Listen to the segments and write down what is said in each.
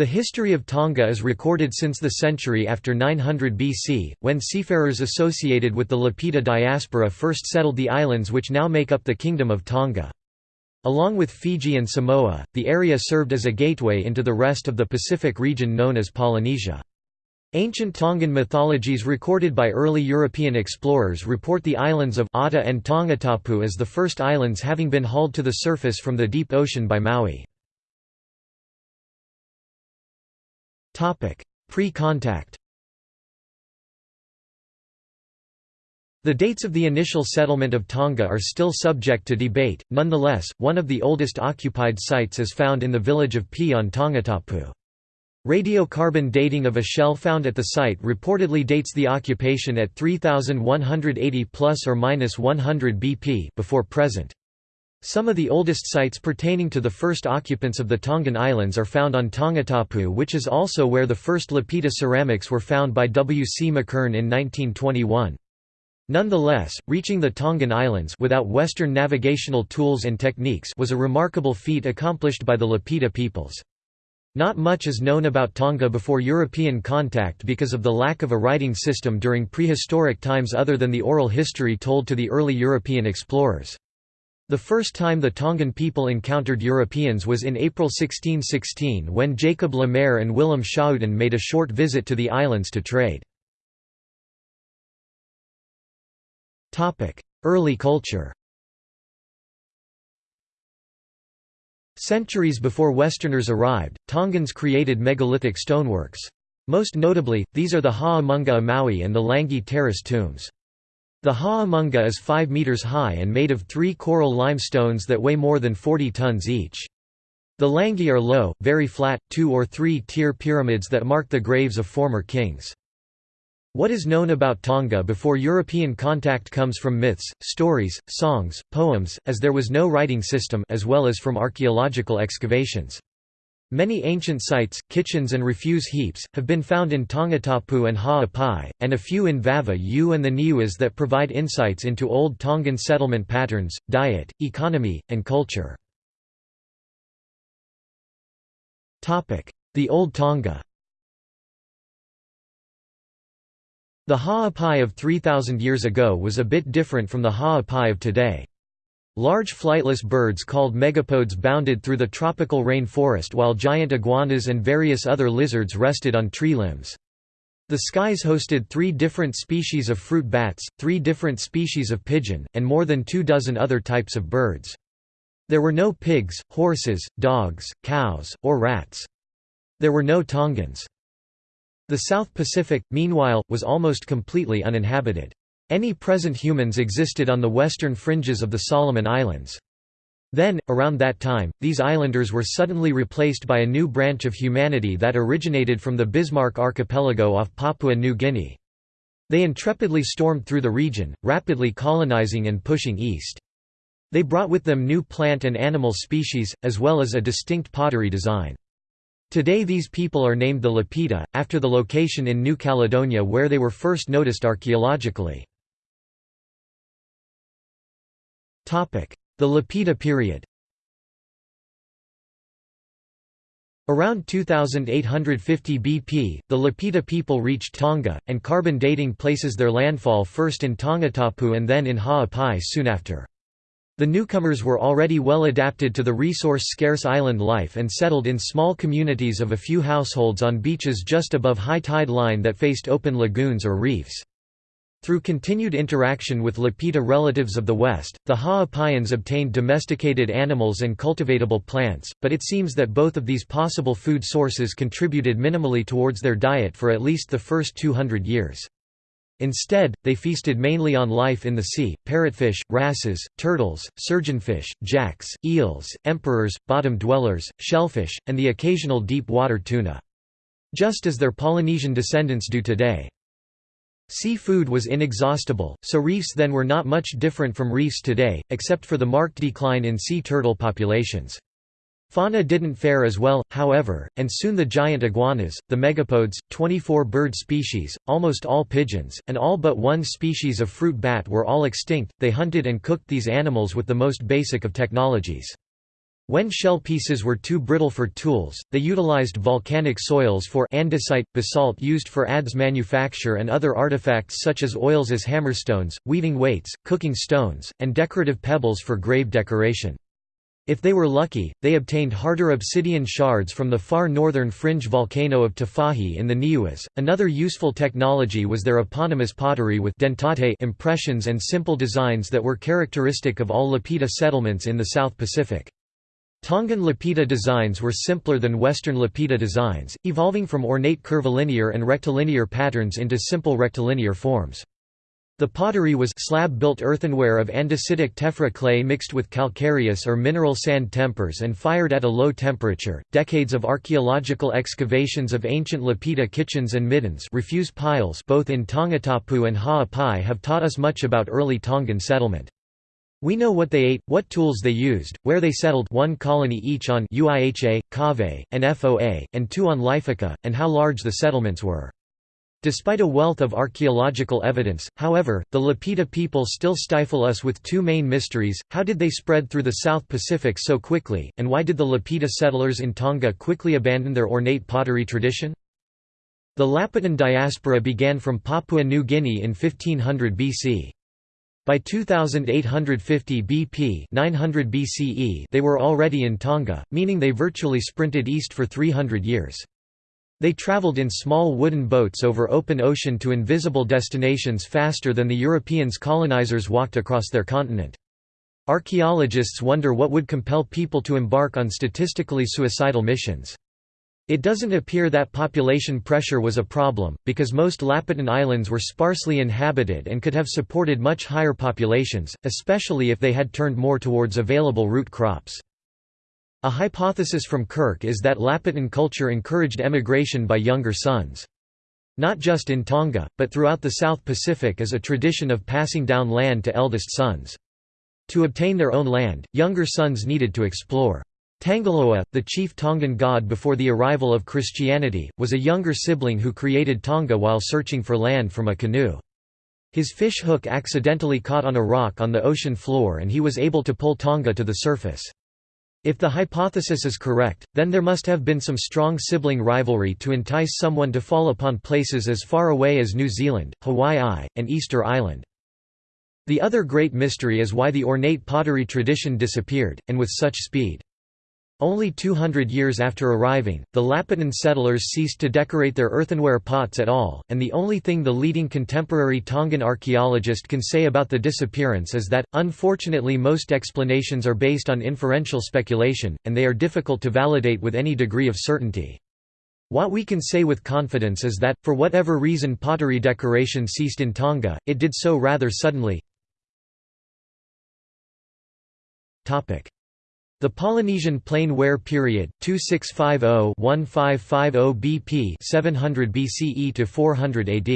The history of Tonga is recorded since the century after 900 BC, when seafarers associated with the Lapita diaspora first settled the islands which now make up the Kingdom of Tonga. Along with Fiji and Samoa, the area served as a gateway into the rest of the Pacific region known as Polynesia. Ancient Tongan mythologies recorded by early European explorers report the islands of Ata and Tongatapu as the first islands having been hauled to the surface from the deep ocean by Maui. Pre-contact The dates of the initial settlement of Tonga are still subject to debate, nonetheless, one of the oldest occupied sites is found in the village of Pi on Tongatapu. Radiocarbon dating of a shell found at the site reportedly dates the occupation at 3180 plus or minus 100 BP before present. Some of the oldest sites pertaining to the first occupants of the Tongan Islands are found on Tongatapu which is also where the first Lapita ceramics were found by W. C. McKern in 1921. Nonetheless, reaching the Tongan Islands without Western navigational tools and techniques was a remarkable feat accomplished by the Lapita peoples. Not much is known about Tonga before European contact because of the lack of a writing system during prehistoric times other than the oral history told to the early European explorers. The first time the Tongan people encountered Europeans was in April 1616 when Jacob Le Maire and Willem Schouten made a short visit to the islands to trade. Early culture Centuries before Westerners arrived, Tongans created megalithic stoneworks. Most notably, these are the Ha'amunga Maui and the Langi terrace tombs. The Ha'amunga is 5 meters high and made of three coral limestones that weigh more than 40 tons each. The Langi are low, very flat, two- or three-tier pyramids that mark the graves of former kings. What is known about Tonga before European contact comes from myths, stories, songs, poems, as there was no writing system as well as from archaeological excavations. Many ancient sites, kitchens and refuse heaps, have been found in Tongatapu and Ha'apai, and a few in Vava'u and the Niuas that provide insights into old Tongan settlement patterns, diet, economy, and culture. The Old Tonga The Ha'apai of 3,000 years ago was a bit different from the Ha'apai of today. Large flightless birds called megapodes bounded through the tropical rain forest while giant iguanas and various other lizards rested on tree limbs. The skies hosted three different species of fruit bats, three different species of pigeon, and more than two dozen other types of birds. There were no pigs, horses, dogs, cows, or rats. There were no Tongans. The South Pacific, meanwhile, was almost completely uninhabited. Any present humans existed on the western fringes of the Solomon Islands. Then, around that time, these islanders were suddenly replaced by a new branch of humanity that originated from the Bismarck archipelago off Papua New Guinea. They intrepidly stormed through the region, rapidly colonizing and pushing east. They brought with them new plant and animal species, as well as a distinct pottery design. Today these people are named the Lapita, after the location in New Caledonia where they were first noticed archaeologically. The Lapita period Around 2850 BP, the Lapita people reached Tonga, and carbon dating places their landfall first in Tongatapu and then in Ha'apai soon after. The newcomers were already well adapted to the resource-scarce island life and settled in small communities of a few households on beaches just above high tide line that faced open lagoons or reefs. Through continued interaction with Lapita relatives of the West, the Ha'apaians obtained domesticated animals and cultivatable plants, but it seems that both of these possible food sources contributed minimally towards their diet for at least the first 200 years. Instead, they feasted mainly on life in the sea, parrotfish, wrasses, turtles, surgeonfish, jacks, eels, emperors, bottom dwellers, shellfish, and the occasional deep-water tuna. Just as their Polynesian descendants do today. Seafood was inexhaustible, so reefs then were not much different from reefs today, except for the marked decline in sea turtle populations. Fauna didn't fare as well, however, and soon the giant iguanas, the megapodes, 24 bird species, almost all pigeons, and all but one species of fruit bat were all extinct. They hunted and cooked these animals with the most basic of technologies. When shell pieces were too brittle for tools, they utilized volcanic soils for andesite, basalt used for adze manufacture and other artifacts such as oils as hammerstones, weaving weights, cooking stones, and decorative pebbles for grave decoration. If they were lucky, they obtained harder obsidian shards from the far northern fringe volcano of Tafahi in the Niuas. Another useful technology was their eponymous pottery with dentate impressions and simple designs that were characteristic of all Lapita settlements in the South Pacific. Tongan Lapita designs were simpler than Western Lapita designs, evolving from ornate curvilinear and rectilinear patterns into simple rectilinear forms. The pottery was slab-built earthenware of andesitic tephra clay mixed with calcareous or mineral sand tempers and fired at a low temperature. Decades of archaeological excavations of ancient Lapita kitchens and middens refuse piles both in Tongatapu and Ha'apai have taught us much about early Tongan settlement. We know what they ate, what tools they used, where they settled one colony each on Uiha, Kave, and Foa, and two on Lifuka, and how large the settlements were. Despite a wealth of archaeological evidence, however, the Lapita people still stifle us with two main mysteries, how did they spread through the South Pacific so quickly, and why did the Lapita settlers in Tonga quickly abandon their ornate pottery tradition? The Lapitan diaspora began from Papua New Guinea in 1500 BC. By 2850 BP 900 BCE they were already in Tonga, meaning they virtually sprinted east for 300 years. They traveled in small wooden boats over open ocean to invisible destinations faster than the Europeans colonizers walked across their continent. Archaeologists wonder what would compel people to embark on statistically suicidal missions. It doesn't appear that population pressure was a problem, because most Lapitan islands were sparsely inhabited and could have supported much higher populations, especially if they had turned more towards available root crops. A hypothesis from Kirch is that Lapitan culture encouraged emigration by younger sons. Not just in Tonga, but throughout the South Pacific as a tradition of passing down land to eldest sons. To obtain their own land, younger sons needed to explore. Tangaloa, the chief Tongan god before the arrival of Christianity, was a younger sibling who created Tonga while searching for land from a canoe. His fish hook accidentally caught on a rock on the ocean floor and he was able to pull Tonga to the surface. If the hypothesis is correct, then there must have been some strong sibling rivalry to entice someone to fall upon places as far away as New Zealand, Hawaii, and Easter Island. The other great mystery is why the ornate pottery tradition disappeared, and with such speed. Only 200 years after arriving, the Lapitan settlers ceased to decorate their earthenware pots at all, and the only thing the leading contemporary Tongan archaeologist can say about the disappearance is that, unfortunately most explanations are based on inferential speculation, and they are difficult to validate with any degree of certainty. What we can say with confidence is that, for whatever reason pottery decoration ceased in Tonga, it did so rather suddenly. The Polynesian Plain Ware period 2650-1550 BP 700 BCE to 400 AD.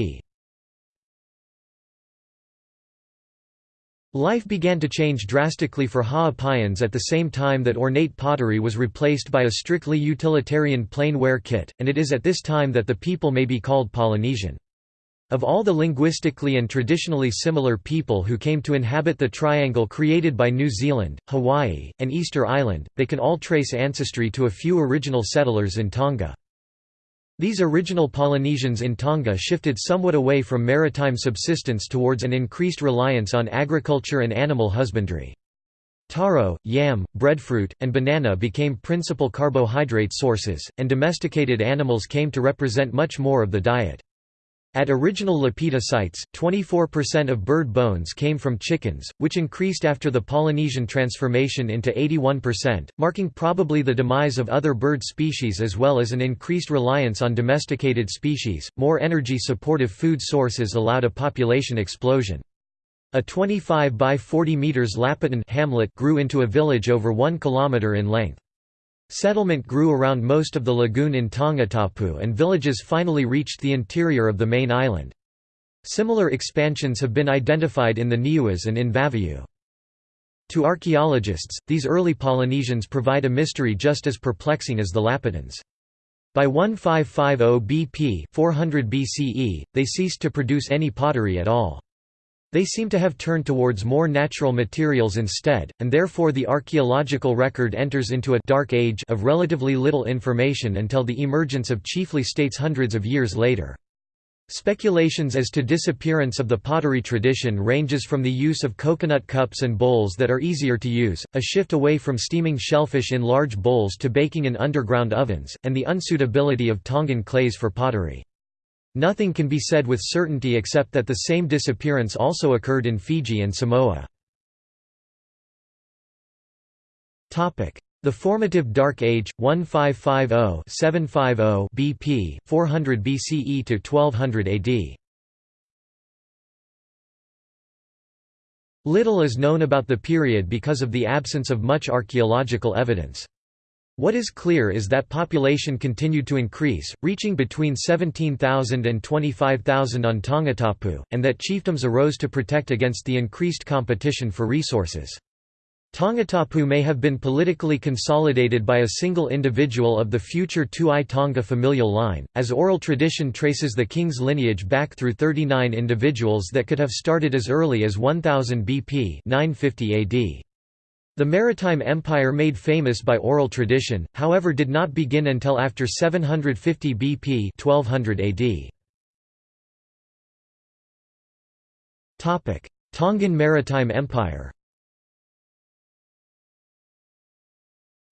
Life began to change drastically for Ha'apaians at the same time that ornate pottery was replaced by a strictly utilitarian plain ware kit, and it is at this time that the people may be called Polynesian. Of all the linguistically and traditionally similar people who came to inhabit the triangle created by New Zealand, Hawaii, and Easter Island, they can all trace ancestry to a few original settlers in Tonga. These original Polynesians in Tonga shifted somewhat away from maritime subsistence towards an increased reliance on agriculture and animal husbandry. Taro, yam, breadfruit, and banana became principal carbohydrate sources, and domesticated animals came to represent much more of the diet. At original Lapita sites, 24% of bird bones came from chickens, which increased after the Polynesian transformation into 81%, marking probably the demise of other bird species as well as an increased reliance on domesticated species. More energy supportive food sources allowed a population explosion. A 25 by 40 meters Lapitan hamlet grew into a village over 1 kilometer in length. Settlement grew around most of the lagoon in Tongatapu and villages finally reached the interior of the main island. Similar expansions have been identified in the Niuas and in Vava'u. To archaeologists, these early Polynesians provide a mystery just as perplexing as the Lapitans. By 1550 BP 400 BCE, they ceased to produce any pottery at all. They seem to have turned towards more natural materials instead, and therefore the archaeological record enters into a «dark age» of relatively little information until the emergence of chiefly states hundreds of years later. Speculations as to disappearance of the pottery tradition ranges from the use of coconut cups and bowls that are easier to use, a shift away from steaming shellfish in large bowls to baking in underground ovens, and the unsuitability of Tongan clays for pottery. Nothing can be said with certainty except that the same disappearance also occurred in Fiji and Samoa. The formative Dark Age, 1550–750 BP, 400 BCE to 1200 AD. Little is known about the period because of the absence of much archaeological evidence. What is clear is that population continued to increase, reaching between 17,000 and 25,000 on Tongatapu, and that chiefdoms arose to protect against the increased competition for resources. Tongatapu may have been politically consolidated by a single individual of the future Tu'i Tonga familial line, as oral tradition traces the king's lineage back through 39 individuals that could have started as early as 1000 BP 950 AD. The maritime empire made famous by oral tradition, however did not begin until after 750 BP 1200 AD. Tongan Maritime Empire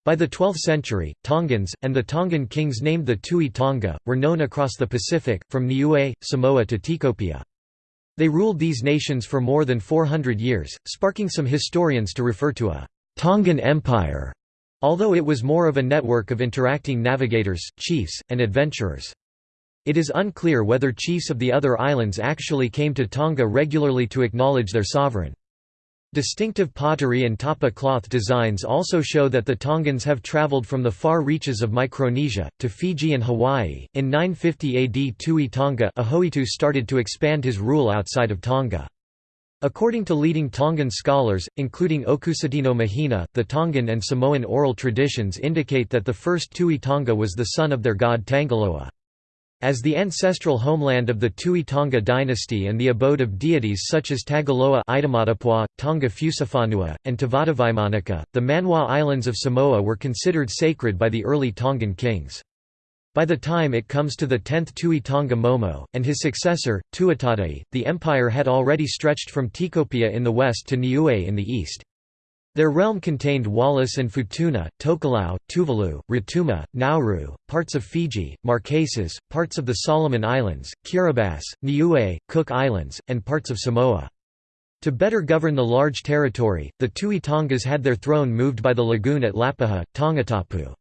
By the 12th century, Tongans, and the Tongan kings named the Tu'i Tonga, were known across the Pacific, from Niue, Samoa to Tikopia. They ruled these nations for more than 400 years, sparking some historians to refer to a Tongan Empire, although it was more of a network of interacting navigators, chiefs, and adventurers. It is unclear whether chiefs of the other islands actually came to Tonga regularly to acknowledge their sovereign. Distinctive pottery and tapa cloth designs also show that the Tongans have traveled from the far reaches of Micronesia, to Fiji and Hawaii. In 950 AD Tu'i Tonga Ahoitu started to expand his rule outside of Tonga. According to leading Tongan scholars, including Okusitino Mahina, the Tongan and Samoan oral traditions indicate that the first Tu'i Tonga was the son of their god Tangaloa. As the ancestral homeland of the Tu'i Tonga dynasty and the abode of deities such as Tagaloa Tonga Fusifanua, and Tavadavaimanika, the Manua Islands of Samoa were considered sacred by the early Tongan kings. By the time it comes to the 10th Tu'i Tonga Momo, and his successor, Tuatadei, the empire had already stretched from Tikopia in the west to Niue in the east. Their realm contained Wallis and Futuna, Tokelau, Tuvalu, Rotuma, Nauru, parts of Fiji, Marquesas, parts of the Solomon Islands, Kiribati, Niue, Cook Islands, and parts of Samoa. To better govern the large territory, the Tu'i Tongas had their throne moved by the lagoon at Lapaha, Tongatapu.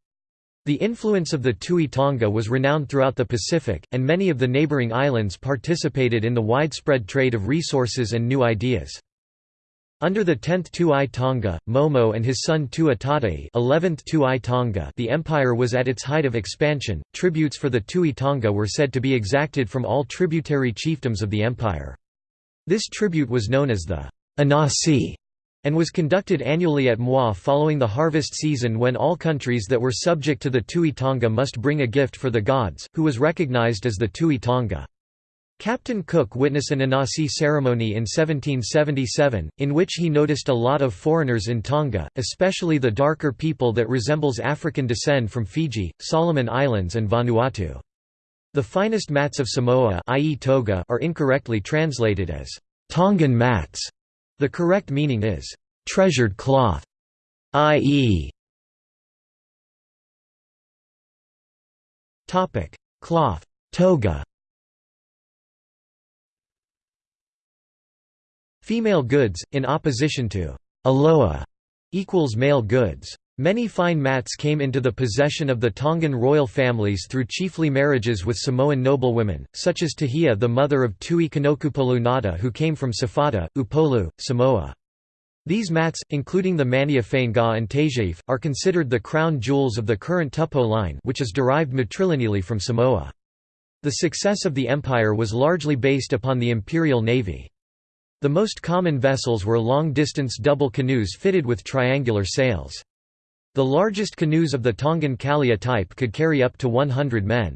The influence of the Tu'i Tonga was renowned throughout the Pacific, and many of the neighboring islands participated in the widespread trade of resources and new ideas. Under the 10th Tu'i Tonga, Momo and his son Tuatadei 11th Tu'i Tonga the empire was at its height of expansion, tributes for the Tu'i Tonga were said to be exacted from all tributary chiefdoms of the empire. This tribute was known as the Anasi and was conducted annually at Moi following the harvest season when all countries that were subject to the Tu'i Tonga must bring a gift for the gods, who was recognized as the Tu'i Tonga. Captain Cook witnessed an Anasi ceremony in 1777, in which he noticed a lot of foreigners in Tonga, especially the darker people that resembles African descent from Fiji, Solomon Islands and Vanuatu. The finest mats of Samoa i.e. toga are incorrectly translated as Tongan mats. The correct meaning is treasured cloth, i.e. Cloth toga Female goods, in opposition to aloa, equals male goods. Many fine mats came into the possession of the Tongan royal families through chiefly marriages with Samoan noblewomen, such as Tahia the mother of Tui Kanokupolu Nada who came from Safata, Upolu, Samoa. These mats, including the Mania and Tajaif, are considered the crown jewels of the current Tupou line which is derived matrilineally from Samoa. The success of the empire was largely based upon the imperial navy. The most common vessels were long-distance double canoes fitted with triangular sails. The largest canoes of the Tongan Kalia type could carry up to 100 men.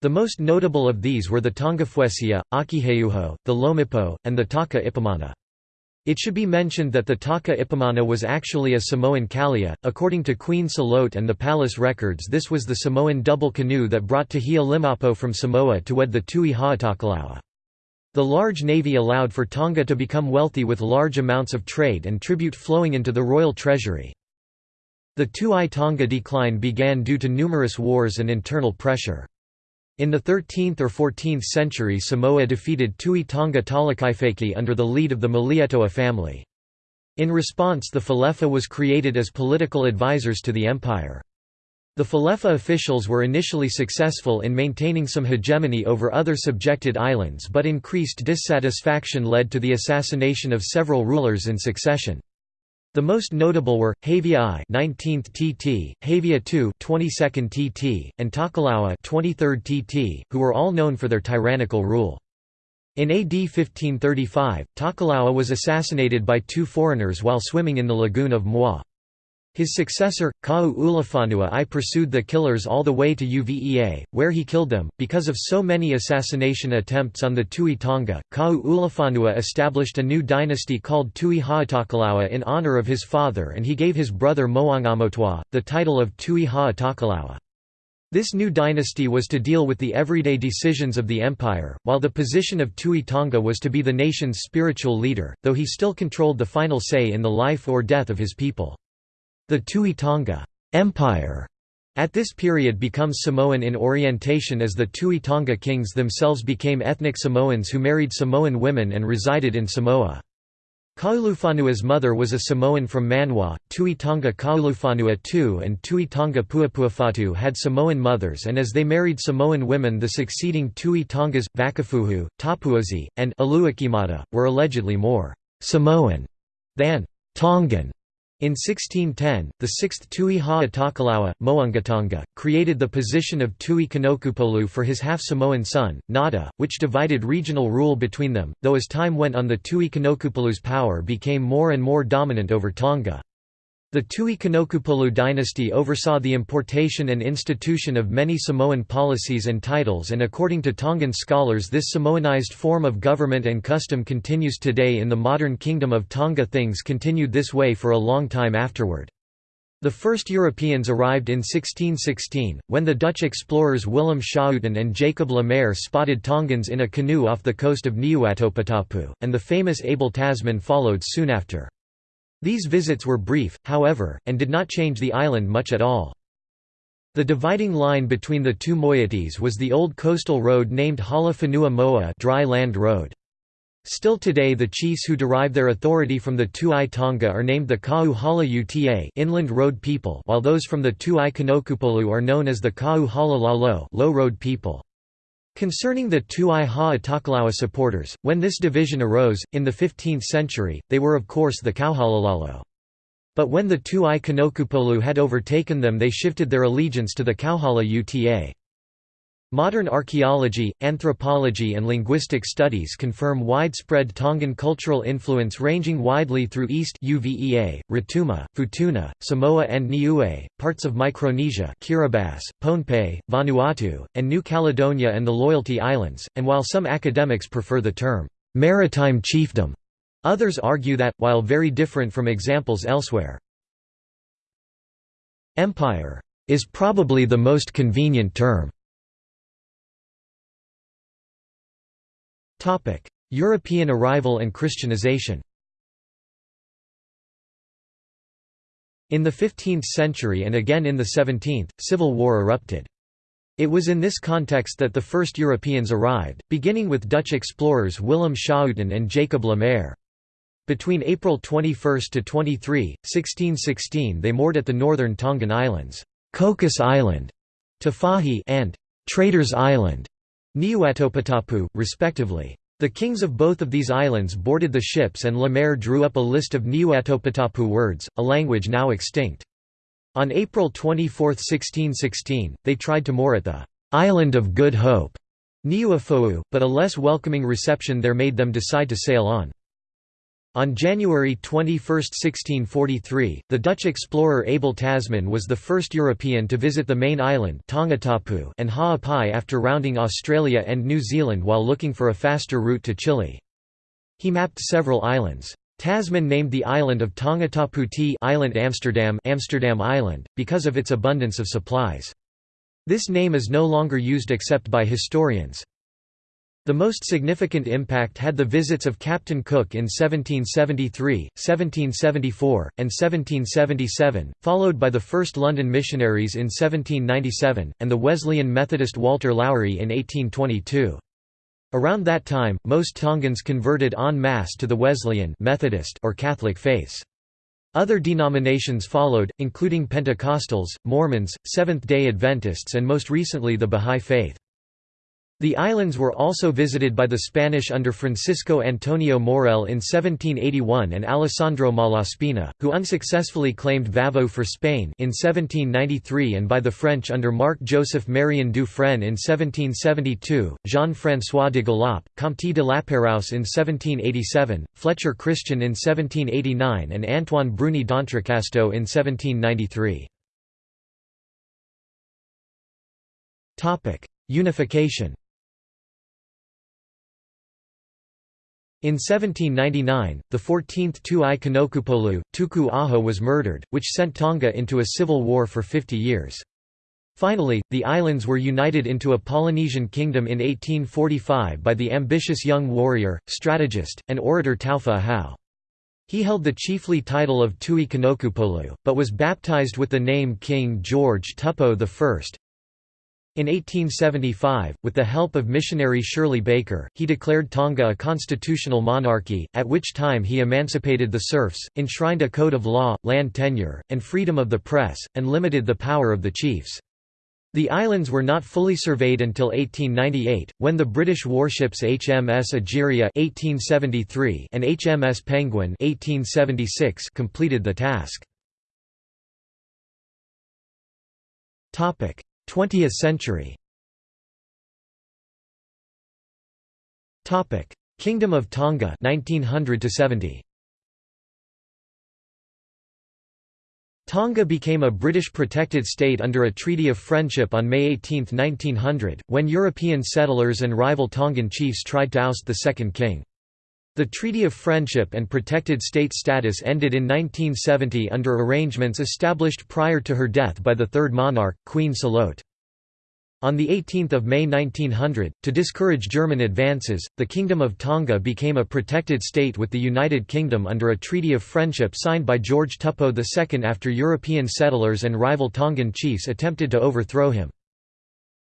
The most notable of these were the Tongafuesia, Akiheuho, the Lomipo, and the Taka Ipamana. It should be mentioned that the Taka Ipamana was actually a Samoan kalia. According to Queen Salote and the palace records, this was the Samoan double canoe that brought Tahia Limapo from Samoa to wed the Tui Haʻatakalau. The large navy allowed for Tonga to become wealthy with large amounts of trade and tribute flowing into the royal treasury. The Tu'i Tonga decline began due to numerous wars and internal pressure. In the 13th or 14th century Samoa defeated Tui Tonga Talakaifeki under the lead of the Malietoa family. In response the Falefa was created as political advisors to the empire. The Falefa officials were initially successful in maintaining some hegemony over other subjected islands but increased dissatisfaction led to the assassination of several rulers in succession. The most notable were Havia I, 19th TT, Havia II, 22nd TT, and Takalaua, 23rd TT, who were all known for their tyrannical rule. In AD 1535, Takalaua was assassinated by two foreigners while swimming in the lagoon of Moi. His successor, Kau Ulafanua I pursued the killers all the way to Uvea, where he killed them. Because of so many assassination attempts on the Tui Tonga, Kau Ulafanua established a new dynasty called Tui Haʻatakalau in honor of his father and he gave his brother Moangamotwa, the title of Tui Haʻatakalau. This new dynasty was to deal with the everyday decisions of the empire, while the position of Tui Tonga was to be the nation's spiritual leader, though he still controlled the final say in the life or death of his people. The Tui Tonga Empire at this period becomes Samoan in orientation as the Tui Tonga kings themselves became ethnic Samoans who married Samoan women and resided in Samoa. Kaulufanua's mother was a Samoan from Manua, Tui Tonga Kaulufanua II and Tui Tonga Puapuafatu had Samoan mothers and as they married Samoan women the succeeding Tui Tongas, Vakafuhu, Tapuozi, and Aluakimata, were allegedly more «Samoan» than «Tongan» In 1610, the 6th Tui Haʻatakalau, Moangatonga, created the position of Tui Kanokupolu for his half-Samoan son, Nada, which divided regional rule between them, though as time went on the Tui Kanokupolu's power became more and more dominant over Tonga. The Tui Kanokupolu dynasty oversaw the importation and institution of many Samoan policies and titles and according to Tongan scholars this Samoanized form of government and custom continues today in the modern Kingdom of Tonga things continued this way for a long time afterward. The first Europeans arrived in 1616, when the Dutch explorers Willem Schouten and Jacob Lemaire spotted Tongans in a canoe off the coast of Niuatopotapu, and the famous Abel Tasman followed soon after. These visits were brief, however, and did not change the island much at all. The dividing line between the two moieties was the old coastal road named Hala Whenua Moa dry land road. Still today the chiefs who derive their authority from the Tuai Tonga are named the Kau Hala Uta inland road people while those from the Tuai Kanokupolu are known as the Kau Hala Lalo low road people. Concerning the Tu'i Haʻatakalau supporters, when this division arose, in the 15th century, they were of course the Kauhalalalo. But when the Tu'i Kanokupolu had overtaken them they shifted their allegiance to the Kauhala Uta. Modern archaeology, anthropology and linguistic studies confirm widespread Tongan cultural influence ranging widely through East Uvea, Rotuma, Futuna, Samoa and Niue, parts of Micronesia Kiribati, Pohnpei, Vanuatu, and New Caledonia and the Loyalty Islands, and while some academics prefer the term, "'maritime chiefdom'", others argue that, while very different from examples elsewhere, "'empire' is probably the most convenient term. European arrival and Christianization In the 15th century and again in the 17th, civil war erupted. It was in this context that the first Europeans arrived, beginning with Dutch explorers Willem Schouten and Jacob Lemaire. Between April 21 to 23, 1616 they moored at the northern Tongan Islands, Cocos Island, Tafahi and Traders Island, Niuatopotapu, respectively. The kings of both of these islands boarded the ships and Lemaire drew up a list of Niuatopotapu words, a language now extinct. On April 24, 1616, they tried to moor at the «Island of Good Hope» Niuafo'ou, but a less welcoming reception there made them decide to sail on. On January 21, 1643, the Dutch explorer Abel Tasman was the first European to visit the main island Tongatapu and Ha'apai after rounding Australia and New Zealand while looking for a faster route to Chile. He mapped several islands. Tasman named the island of Tongatapu T Island Amsterdam, Amsterdam Island, because of its abundance of supplies. This name is no longer used except by historians. The most significant impact had the visits of Captain Cook in 1773, 1774, and 1777, followed by the first London missionaries in 1797, and the Wesleyan Methodist Walter Lawry in 1822. Around that time, most Tongans converted en masse to the Wesleyan Methodist or Catholic faiths. Other denominations followed, including Pentecostals, Mormons, Seventh-day Adventists and most recently the Bahá'í Faith. The islands were also visited by the Spanish under Francisco Antonio Mourelle in 1781 and Alessandro Malaspina, who unsuccessfully claimed Vava'u for Spain in 1793 and by the French under Marc-Joseph Marion Dufresne in 1772, Jean-François de Galaup, Comte de Lapérouse in 1787, Fletcher Christian in 1789 and Antoine Bruni d'Entrecasteaux in 1793. Unification In 1799, the 14th Tu'i Kanokupolu, Tuku Aho was murdered, which sent Tonga into a civil war for 50 years. Finally, the islands were united into a Polynesian kingdom in 1845 by the ambitious young warrior, strategist, and orator Taufa Ahau. He held the chiefly title of Tui Kanokupolu, but was baptized with the name King George Tupou I, in 1875, with the help of missionary Shirley Baker, he declared Tonga a constitutional monarchy, at which time he emancipated the serfs, enshrined a code of law, land tenure, and freedom of the press, and limited the power of the chiefs. The islands were not fully surveyed until 1898, when the British warships HMS Egeria (1873) and HMS Penguin (1876) completed the task. Topic: 20th century Topic: Kingdom of Tonga 1900 to 70. Tonga became a British protected state under a Treaty of Friendship on May 18, 1900, when European settlers and rival Tongan chiefs tried to oust the second king. The Treaty of Friendship and Protected State status ended in 1970 under arrangements established prior to her death by the third monarch, Queen Salote. On 18 May 1900, to discourage German advances, the Kingdom of Tonga became a protected state with the United Kingdom under a treaty of friendship signed by George Tupou II after European settlers and rival Tongan chiefs attempted to overthrow him.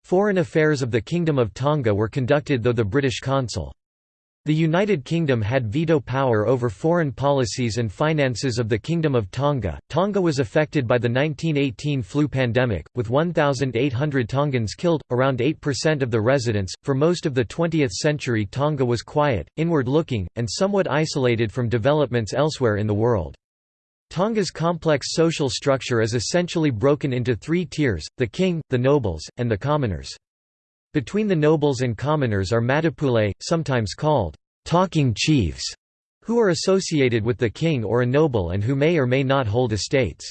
Foreign affairs of the Kingdom of Tonga were conducted though the British consul the United Kingdom had veto power over foreign policies and finances of the Kingdom of Tonga. Tonga was affected by the 1918 flu pandemic, with 1,800 Tongans killed, around 8% of the residents. For most of the 20th century, Tonga was quiet, inward looking, and somewhat isolated from developments elsewhere in the world. Tonga's complex social structure is essentially broken into three tiers the king, the nobles, and the commoners. Between the nobles and commoners are matapule, sometimes called talking chiefs, who are associated with the king or a noble and who may or may not hold estates.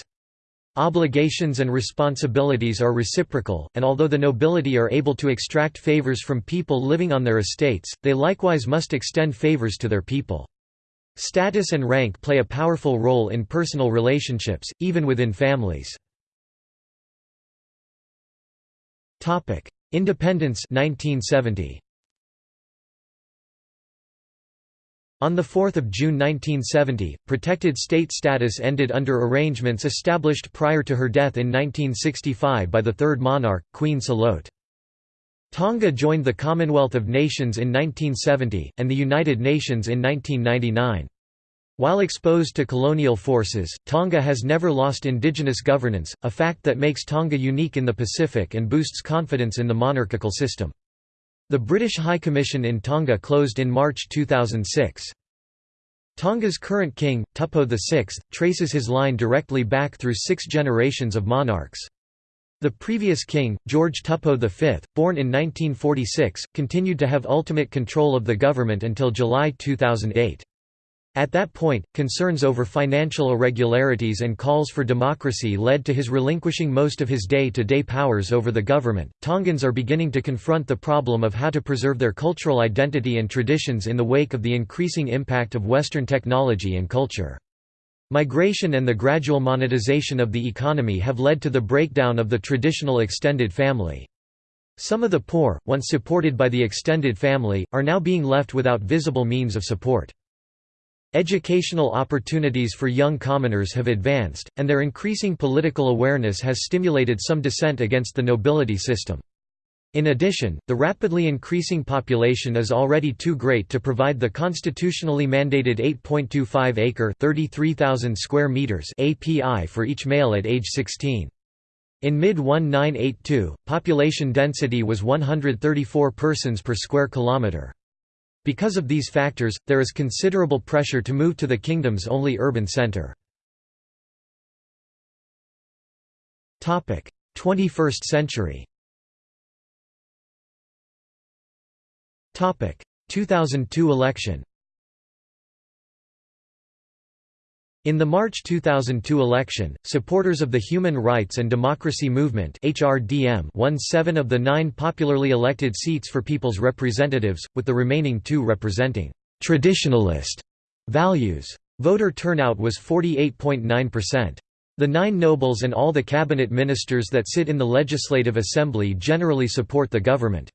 Obligations and responsibilities are reciprocal, and although the nobility are able to extract favors from people living on their estates, they likewise must extend favors to their people. Status and rank play a powerful role in personal relationships, even within families. Independence 1970. On 4 June 1970, protected state status ended under arrangements established prior to her death in 1965 by the third monarch, Queen Salote. Tonga joined the Commonwealth of Nations in 1970, and the United Nations in 1999. While exposed to colonial forces, Tonga has never lost indigenous governance, a fact that makes Tonga unique in the Pacific and boosts confidence in the monarchical system. The British High Commission in Tonga closed in March 2006. Tonga's current king, Tupou VI, traces his line directly back through six generations of monarchs. The previous king, George Tupou V, born in 1946, continued to have ultimate control of the government until July 2008. At that point, concerns over financial irregularities and calls for democracy led to his relinquishing most of his day-to-day powers over the government. Tongans are beginning to confront the problem of how to preserve their cultural identity and traditions in the wake of the increasing impact of Western technology and culture. Migration and the gradual monetization of the economy have led to the breakdown of the traditional extended family. Some of the poor, once supported by the extended family, are now being left without visible means of support. Educational opportunities for young commoners have advanced, and their increasing political awareness has stimulated some dissent against the nobility system. In addition, the rapidly increasing population is already too great to provide the constitutionally mandated 8.25-acre (33,000 square meters) API for each male at age 16. In mid-1982, population density was 134 persons per square kilometre. Because of these factors, there is considerable pressure to move to the kingdom's only urban centre. 21st century. 2002 election In the March 2002 election, supporters of the Human Rights and Democracy Movement HRDM won seven of the nine popularly elected seats for People's Representatives, with the remaining two representing «traditionalist» values. Voter turnout was 48.9%. The nine nobles and all the cabinet ministers that sit in the Legislative Assembly generally support the government.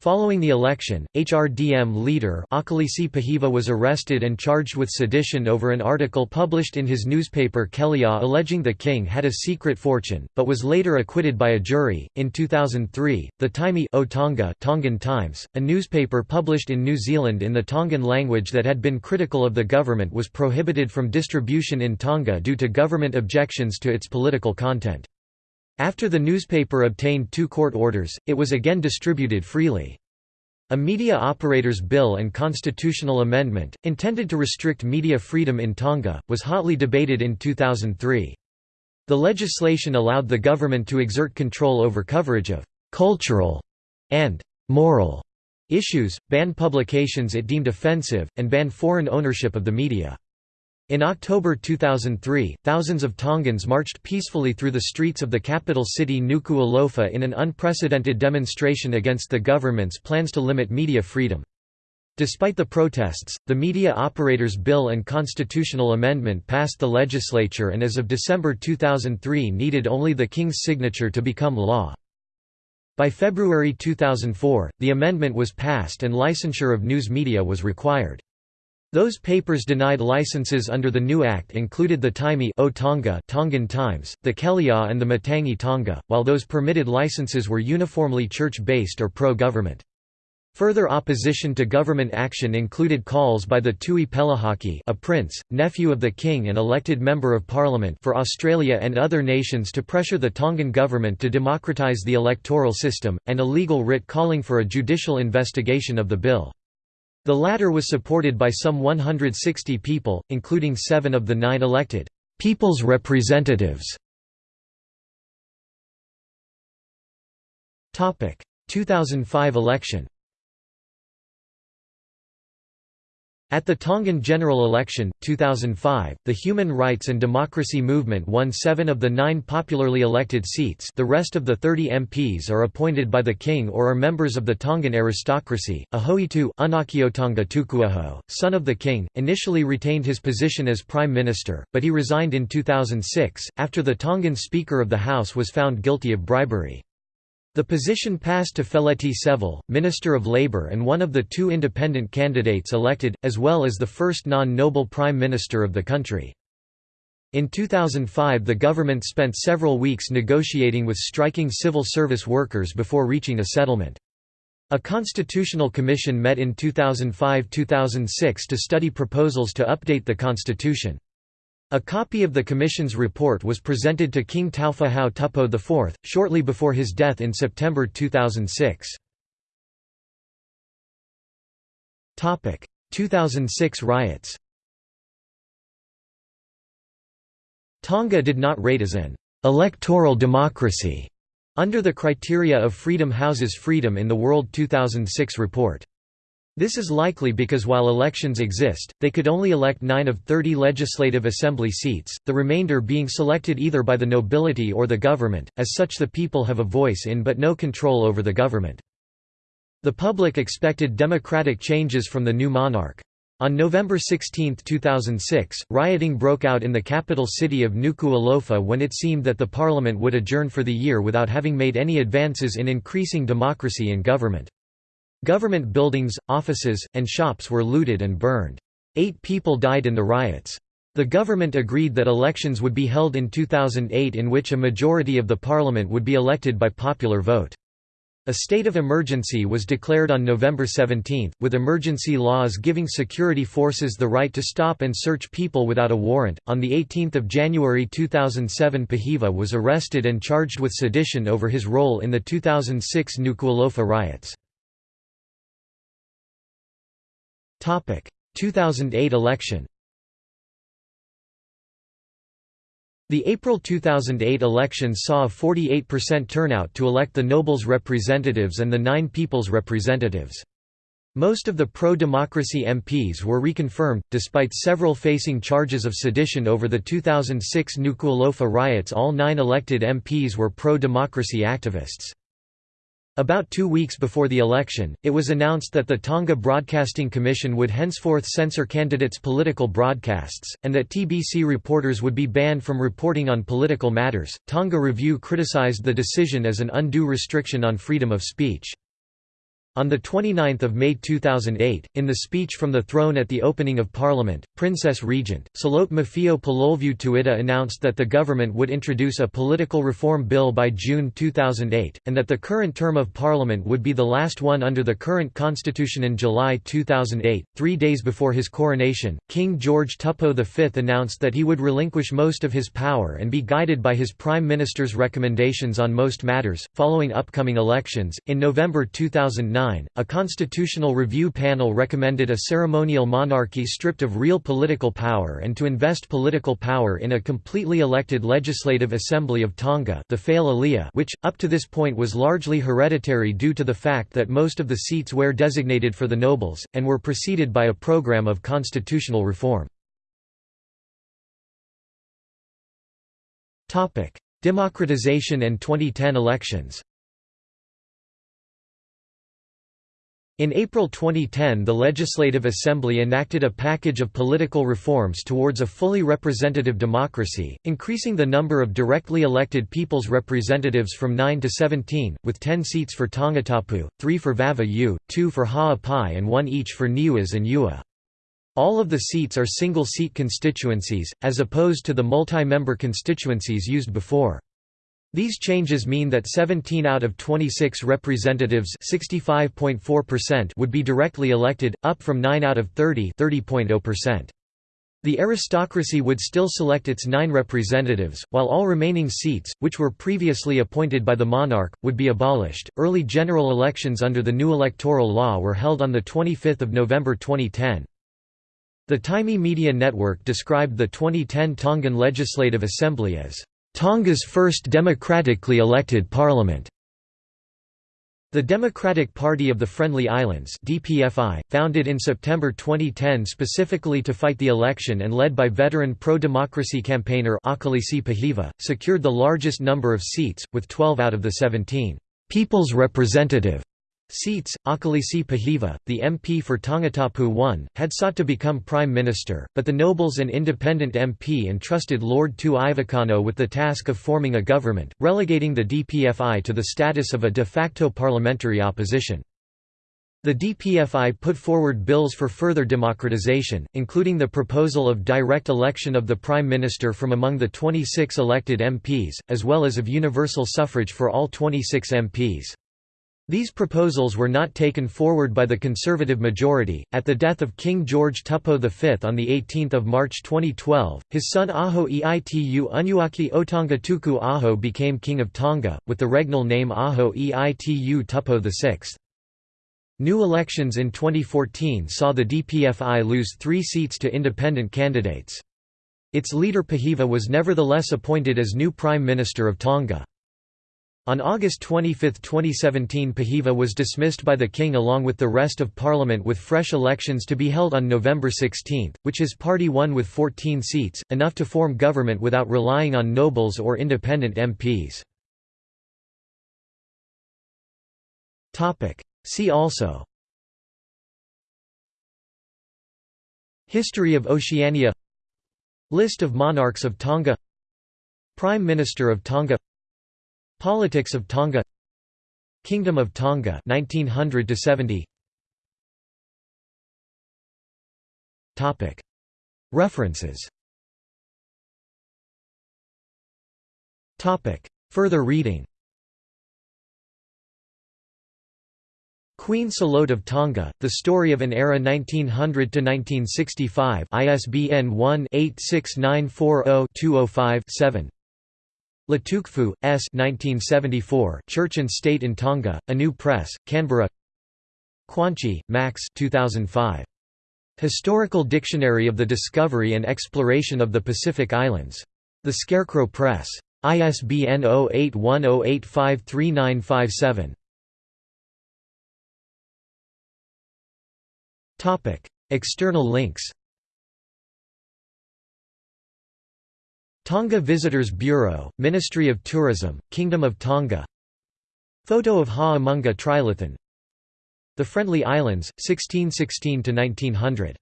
Following the election, HRDM leader Akilisi Pohiva was arrested and charged with sedition over an article published in his newspaper Kelea alleging the king had a secret fortune, but was later acquitted by a jury. In 2003, the Taimi Tonga Tongan Times, a newspaper published in New Zealand in the Tongan language that had been critical of the government was prohibited from distribution in Tonga due to government objections to its political content. After the newspaper obtained two court orders, it was again distributed freely. A media operators bill and constitutional amendment, intended to restrict media freedom in Tonga, was hotly debated in 2003. The legislation allowed the government to exert control over coverage of «cultural» and «moral» issues, ban publications it deemed offensive, and ban foreign ownership of the media. In October 2003, thousands of Tongans marched peacefully through the streets of the capital city Nuku'alofa in an unprecedented demonstration against the government's plans to limit media freedom. Despite the protests, the Media Operators Bill and constitutional amendment passed the legislature and as of December 2003 needed only the King's signature to become law. By February 2004, the amendment was passed and licensure of news media was required. Those papers denied licenses under the new act included the Taimi o Tonga Tongan Times, the Kelea and the Matangi Tonga, while those permitted licenses were uniformly church-based or pro-government. Further opposition to government action included calls by the Tui Pelahaki a prince, nephew of the king and elected member of parliament for Australia and other nations to pressure the Tongan government to democratise the electoral system, and a legal writ calling for a judicial investigation of the bill. The latter was supported by some 160 people, including seven of the nine elected «people's representatives». 2005 election At the Tongan general election, 2005, the Human Rights and Democracy Movement won seven of the nine popularly elected seats the rest of the 30 MPs are appointed by the king or are members of the Tongan aristocracy. Ahoitu Unakiotonga Tukuaho, son of the king, initially retained his position as prime minister, but he resigned in 2006, after the Tongan Speaker of the House was found guilty of bribery. The position passed to Feleti Sevele, Minister of Labour and one of the two independent candidates elected, as well as the first non-noble Prime Minister of the country. In 2005 the government spent several weeks negotiating with striking civil service workers before reaching a settlement. A constitutional commission met in 2005–2006 to study proposals to update the constitution. A copy of the Commission's report was presented to King Taufa'ahau Tupou IV, shortly before his death in September 2006. 2006 riots Tonga did not rate as an «electoral democracy» under the criteria of Freedom Houses Freedom in the World 2006 report. This is likely because while elections exist, they could only elect 9 of 30 legislative assembly seats, the remainder being selected either by the nobility or the government, as such the people have a voice in but no control over the government. The public expected democratic changes from the new monarch. On November 16, 2006, rioting broke out in the capital city of Nuku'alofa when it seemed that the parliament would adjourn for the year without having made any advances in increasing democracy in government. Government buildings, offices, and shops were looted and burned. Eight people died in the riots. The government agreed that elections would be held in 2008 in which a majority of the parliament would be elected by popular vote. A state of emergency was declared on November 17, with emergency laws giving security forces the right to stop and search people without a warrant. On the 18th of January 2007, Pohiva was arrested and charged with sedition over his role in the 2006 Nuku'alofa riots. 2008 election The April 2008 election saw a 48% turnout to elect the nobles' representatives and the nine people's representatives. Most of the pro-democracy MPs were reconfirmed, despite several facing charges of sedition over the 2006 Nuku'alofa riots all nine elected MPs were pro-democracy activists. About two weeks before the election, it was announced that the Tonga Broadcasting Commission would henceforth censor candidates' political broadcasts, and that TBC reporters would be banned from reporting on political matters. Tonga Review criticized the decision as an undue restriction on freedom of speech. On 29 May 2008, in the speech from the throne at the opening of Parliament, Princess Regent, Salote Mafile'o Pilolevu Tuita announced that the government would introduce a political reform bill by June 2008, and that the current term of Parliament would be the last one under the current constitution in July 2008. Three days before his coronation, King George Tupou V announced that he would relinquish most of his power and be guided by his Prime Minister's recommendations on most matters, following upcoming elections. In November 2009, a constitutional review panel recommended a ceremonial monarchy stripped of real political power and to invest political power in a completely elected Legislative Assembly of Tonga the which, up to this point was largely hereditary due to the fact that most of the seats were designated for the nobles, and were preceded by a program of constitutional reform. Democratization and 2010 elections In April 2010 the Legislative Assembly enacted a package of political reforms towards a fully representative democracy, increasing the number of directly elected people's representatives from 9 to 17, with 10 seats for Tongatapu, 3 for Vava'u, 2 for Ha'apai and 1 each for Niuas and 'Eua. All of the seats are single-seat constituencies, as opposed to the multi-member constituencies used before. These changes mean that 17 out of 26 representatives would be directly elected, up from 9 out of 30 The aristocracy would still select its nine representatives, while all remaining seats, which were previously appointed by the monarch, would be abolished. Early general elections under the new electoral law were held on 25 November 2010. The Taimi Media Network described the 2010 Tongan Legislative Assembly as Tonga's first democratically elected parliament. The Democratic Party of the Friendly Islands DPFI, founded in September 2010 specifically to fight the election and led by veteran pro-democracy campaigner Akilisi Pohiva, secured the largest number of seats, with 12 out of the 17 «People's Representative» Seats, Akilisi Pohiva, the MP for Tongatapu won, had sought to become Prime Minister, but the nobles and independent MP entrusted Lord Tu'ivakano with the task of forming a government, relegating the DPFI to the status of a de facto parliamentary opposition. The DPFI put forward bills for further democratization, including the proposal of direct election of the Prime Minister from among the 26 elected MPs, as well as of universal suffrage for all 26 MPs. These proposals were not taken forward by the Conservative majority. At the death of King George Tupou V on 18 March 2012, his son Aho Eitu Unuaki Otonga Tuku Aho became King of Tonga, with the regnal name Aho'eitu Tupou VI. New elections in 2014 saw the DPFI lose three seats to independent candidates. Its leader Pohiva was nevertheless appointed as new Prime Minister of Tonga. On August 25, 2017 Pohiva was dismissed by the king along with the rest of parliament with fresh elections to be held on November 16, which his party won with 14 seats, enough to form government without relying on nobles or independent MPs. See also History of Oceania List of monarchs of Tonga Prime Minister of Tonga Politics of Tonga Kingdom of Tonga 1900 to 70 Topic. References. Topic. Further reading. Queen Salote of Tonga, The Story of an Era 1900–1965 ISBN 1-86940-205-7 Latukefu, S. 1974, Church and State in Tonga, ANU Press, Canberra Quanchi, Max 2005. Historical Dictionary of the Discovery and Exploration of the Pacific Islands. The Scarecrow Press. ISBN 0810853957. External links Tonga Visitors Bureau, Ministry of Tourism, Kingdom of Tonga. Photo of Ha'amonga Trilithon The Friendly Islands, 1616–1900